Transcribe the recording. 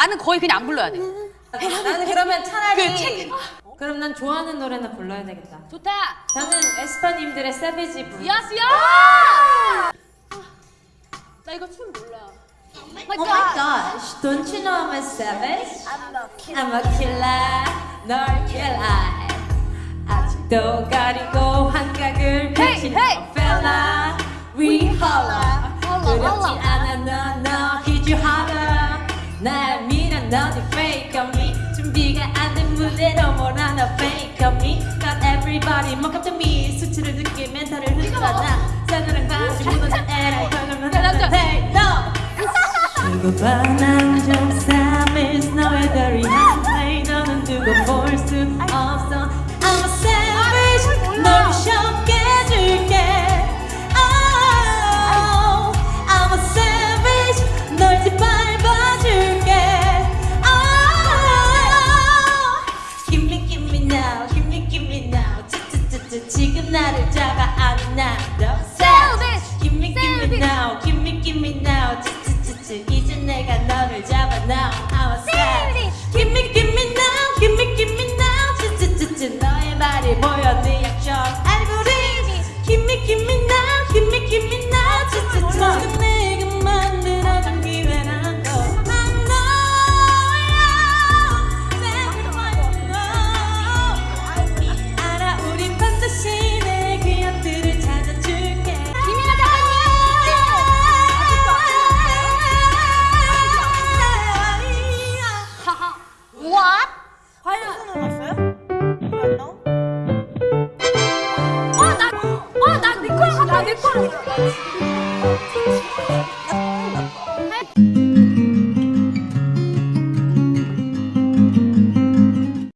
나는 거의 그냥 안 불러야 돼. 나는 그러면 차라리 그 책- 그럼 난 좋아하는 노래나 불러야 되겠다. 좋다. 저는 에스파님들의 세비지 부르. 야스 야! 나 이거 춤 몰라. Oh my gosh, don't you know I'm a savage? I'm a killer, 널 killer. 아직도 가리고 환각을 펼친 hey. a fella. We holla. 두렵지. 않아 너, 안된 무대로 몰아넣어 fake on me. Got everybody walk up to me. 수치를 느끼 멘탈을 흔들어놔. 사그랑 바지 무너진 애를 걸으면 hey no. 두고 봐난좀 savage give me now 쯔쯔쯔쯔 이제 내가 너를 잡아 now I'm a savage Give me give me now give me give me now 쯔쯔쯔쯔 너의 말이 보여 네 액션 알고리즘 Give me give me now 내 거랑 같아, 내 거랑.